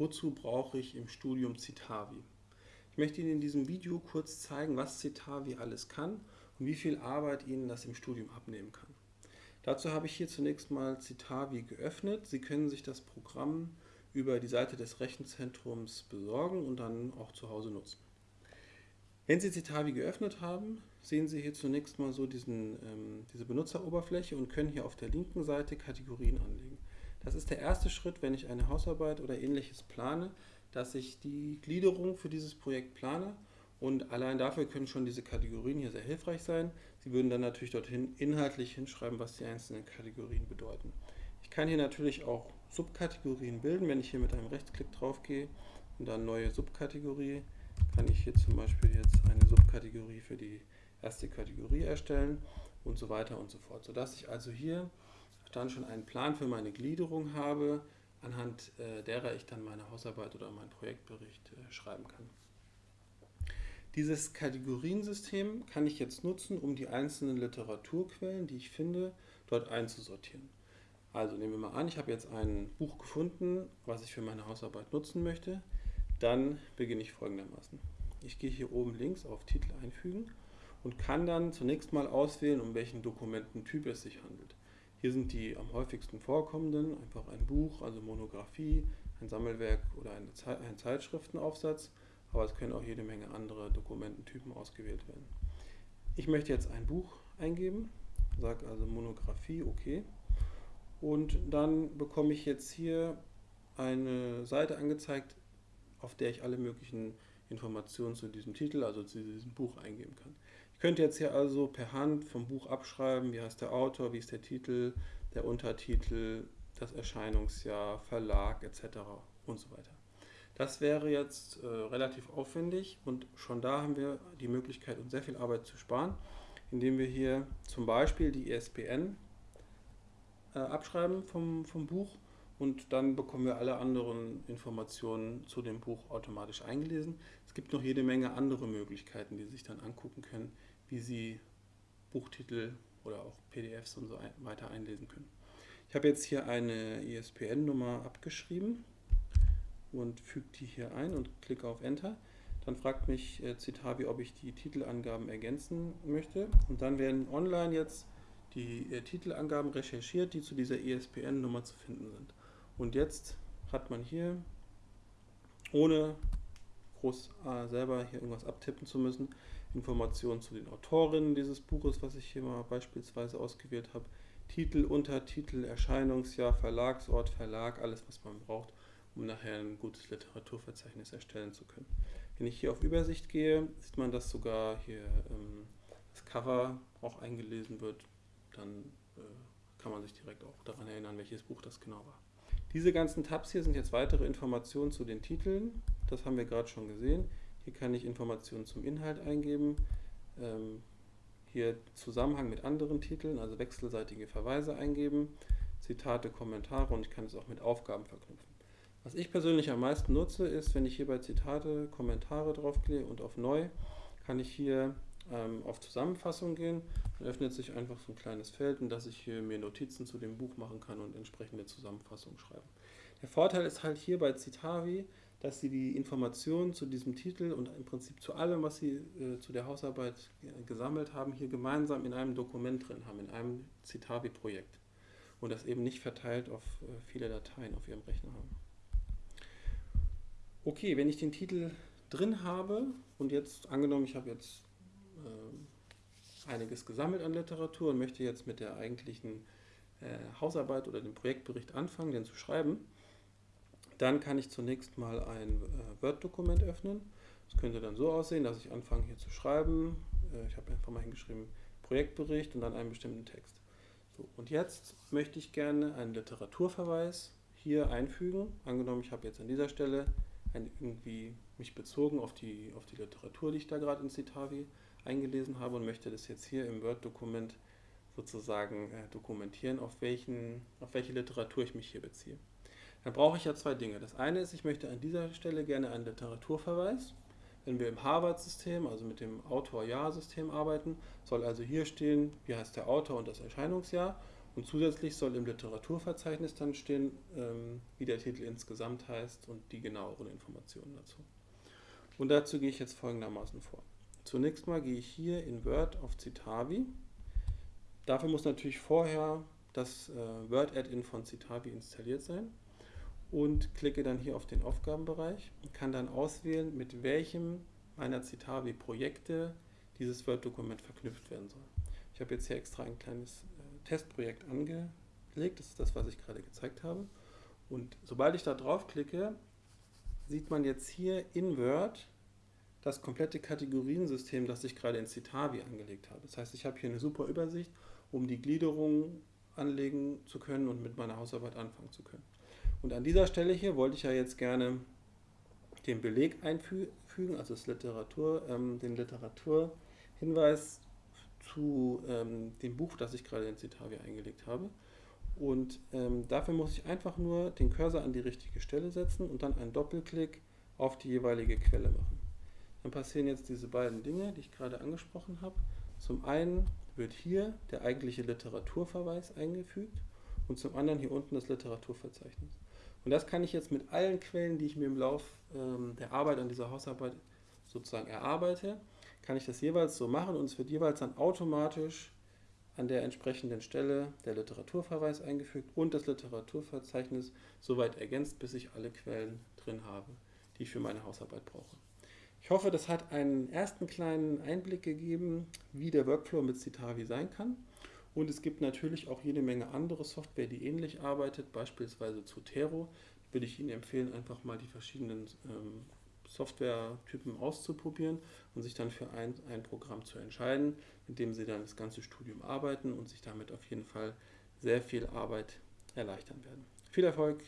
wozu brauche ich im Studium Citavi? Ich möchte Ihnen in diesem Video kurz zeigen, was Citavi alles kann und wie viel Arbeit Ihnen das im Studium abnehmen kann. Dazu habe ich hier zunächst mal Citavi geöffnet. Sie können sich das Programm über die Seite des Rechenzentrums besorgen und dann auch zu Hause nutzen. Wenn Sie Citavi geöffnet haben, sehen Sie hier zunächst mal so diesen, ähm, diese Benutzeroberfläche und können hier auf der linken Seite Kategorien anlegen. Das ist der erste Schritt, wenn ich eine Hausarbeit oder ähnliches plane, dass ich die Gliederung für dieses Projekt plane und allein dafür können schon diese Kategorien hier sehr hilfreich sein. Sie würden dann natürlich dorthin inhaltlich hinschreiben, was die einzelnen Kategorien bedeuten. Ich kann hier natürlich auch Subkategorien bilden, wenn ich hier mit einem Rechtsklick drauf gehe und dann neue Subkategorie, kann ich hier zum Beispiel jetzt eine Subkategorie für die erste Kategorie erstellen und so weiter und so fort, sodass ich also hier dann schon einen Plan für meine Gliederung habe, anhand äh, derer ich dann meine Hausarbeit oder meinen Projektbericht äh, schreiben kann. Dieses Kategoriensystem kann ich jetzt nutzen, um die einzelnen Literaturquellen, die ich finde, dort einzusortieren. Also nehmen wir mal an, ich habe jetzt ein Buch gefunden, was ich für meine Hausarbeit nutzen möchte. Dann beginne ich folgendermaßen. Ich gehe hier oben links auf Titel einfügen und kann dann zunächst mal auswählen, um welchen Dokumententyp es sich handelt. Hier sind die am häufigsten vorkommenden, einfach ein Buch, also Monographie, ein Sammelwerk oder eine Ze ein Zeitschriftenaufsatz, aber es können auch jede Menge andere Dokumententypen ausgewählt werden. Ich möchte jetzt ein Buch eingeben, sage also Monographie, okay, und dann bekomme ich jetzt hier eine Seite angezeigt, auf der ich alle möglichen Informationen zu diesem Titel, also zu diesem Buch eingeben kann. Ich könnte jetzt hier also per Hand vom Buch abschreiben, wie heißt der Autor, wie ist der Titel, der Untertitel, das Erscheinungsjahr, Verlag etc. und so weiter. Das wäre jetzt äh, relativ aufwendig und schon da haben wir die Möglichkeit, uns sehr viel Arbeit zu sparen, indem wir hier zum Beispiel die ISBN e äh, abschreiben vom, vom Buch und dann bekommen wir alle anderen Informationen zu dem Buch automatisch eingelesen. Es gibt noch jede Menge andere Möglichkeiten, die Sie sich dann angucken können, wie Sie Buchtitel oder auch PDFs und so weiter einlesen können. Ich habe jetzt hier eine ISBN-Nummer abgeschrieben und füge die hier ein und klicke auf Enter. Dann fragt mich äh, Citavi, ob ich die Titelangaben ergänzen möchte. Und dann werden online jetzt die äh, Titelangaben recherchiert, die zu dieser ISBN-Nummer zu finden sind. Und jetzt hat man hier, ohne groß äh, selber hier irgendwas abtippen zu müssen, Informationen zu den Autorinnen dieses Buches, was ich hier mal beispielsweise ausgewählt habe, Titel, Untertitel, Erscheinungsjahr, Verlagsort, Verlag, alles was man braucht, um nachher ein gutes Literaturverzeichnis erstellen zu können. Wenn ich hier auf Übersicht gehe, sieht man, dass sogar hier ähm, das Cover auch eingelesen wird, dann äh, kann man sich direkt auch daran erinnern, welches Buch das genau war. Diese ganzen Tabs hier sind jetzt weitere Informationen zu den Titeln. Das haben wir gerade schon gesehen. Hier kann ich Informationen zum Inhalt eingeben. Ähm, hier Zusammenhang mit anderen Titeln, also wechselseitige Verweise eingeben, Zitate, Kommentare und ich kann es auch mit Aufgaben verknüpfen. Was ich persönlich am meisten nutze, ist, wenn ich hier bei Zitate, Kommentare draufklicke und auf Neu, kann ich hier ähm, auf Zusammenfassung gehen. Dann öffnet sich einfach so ein kleines Feld, in das ich hier mir Notizen zu dem Buch machen kann und entsprechende Zusammenfassung schreiben. Der Vorteil ist halt hier bei Citavi, dass Sie die Informationen zu diesem Titel und im Prinzip zu allem, was Sie äh, zu der Hausarbeit äh, gesammelt haben, hier gemeinsam in einem Dokument drin haben, in einem Citavi-Projekt. Und das eben nicht verteilt auf äh, viele Dateien auf Ihrem Rechner haben. Okay, wenn ich den Titel drin habe und jetzt angenommen, ich habe jetzt äh, einiges gesammelt an Literatur und möchte jetzt mit der eigentlichen äh, Hausarbeit oder dem Projektbericht anfangen, den zu schreiben, dann kann ich zunächst mal ein äh, Word-Dokument öffnen. Das könnte dann so aussehen, dass ich anfange hier zu schreiben. Äh, ich habe einfach mal hingeschrieben Projektbericht und dann einen bestimmten Text. So, und jetzt möchte ich gerne einen Literaturverweis hier einfügen. Angenommen, ich habe jetzt an dieser Stelle ein, irgendwie mich bezogen auf die, auf die Literatur, die ich da gerade in Citavi eingelesen habe und möchte das jetzt hier im Word-Dokument sozusagen äh, dokumentieren, auf, welchen, auf welche Literatur ich mich hier beziehe. Dann brauche ich ja zwei Dinge. Das eine ist, ich möchte an dieser Stelle gerne einen Literaturverweis. Wenn wir im Harvard-System, also mit dem Autor-Jahr-System arbeiten, soll also hier stehen, wie heißt der Autor und das Erscheinungsjahr. Und zusätzlich soll im Literaturverzeichnis dann stehen, ähm, wie der Titel insgesamt heißt und die genaueren Informationen dazu. Und dazu gehe ich jetzt folgendermaßen vor. Zunächst mal gehe ich hier in Word auf Citavi. Dafür muss natürlich vorher das äh, Word-Add-in von Citavi installiert sein und klicke dann hier auf den Aufgabenbereich und kann dann auswählen, mit welchem meiner Citavi-Projekte dieses Word-Dokument verknüpft werden soll. Ich habe jetzt hier extra ein kleines äh, Testprojekt angelegt, das ist das, was ich gerade gezeigt habe. Und sobald ich da drauf klicke, sieht man jetzt hier in Word das komplette Kategoriensystem, das ich gerade in Citavi angelegt habe. Das heißt, ich habe hier eine super Übersicht, um die Gliederung anlegen zu können und mit meiner Hausarbeit anfangen zu können. Und an dieser Stelle hier wollte ich ja jetzt gerne den Beleg einfügen, also Literatur, ähm, den Literaturhinweis zu ähm, dem Buch, das ich gerade in Citavi eingelegt habe. Und ähm, dafür muss ich einfach nur den Cursor an die richtige Stelle setzen und dann einen Doppelklick auf die jeweilige Quelle machen. Dann passieren jetzt diese beiden Dinge, die ich gerade angesprochen habe. Zum einen wird hier der eigentliche Literaturverweis eingefügt und zum anderen hier unten das Literaturverzeichnis. Und das kann ich jetzt mit allen Quellen, die ich mir im Lauf ähm, der Arbeit an dieser Hausarbeit sozusagen erarbeite, kann ich das jeweils so machen und es wird jeweils dann automatisch an der entsprechenden Stelle der Literaturverweis eingefügt und das Literaturverzeichnis soweit ergänzt, bis ich alle Quellen drin habe, die ich für meine Hausarbeit brauche. Ich hoffe, das hat einen ersten kleinen Einblick gegeben, wie der Workflow mit Citavi sein kann. Und es gibt natürlich auch jede Menge andere Software, die ähnlich arbeitet, beispielsweise Zotero. Würde ich Ihnen empfehlen, einfach mal die verschiedenen ähm, Softwaretypen auszuprobieren und sich dann für ein, ein Programm zu entscheiden, mit dem Sie dann das ganze Studium arbeiten und sich damit auf jeden Fall sehr viel Arbeit erleichtern werden. Viel Erfolg!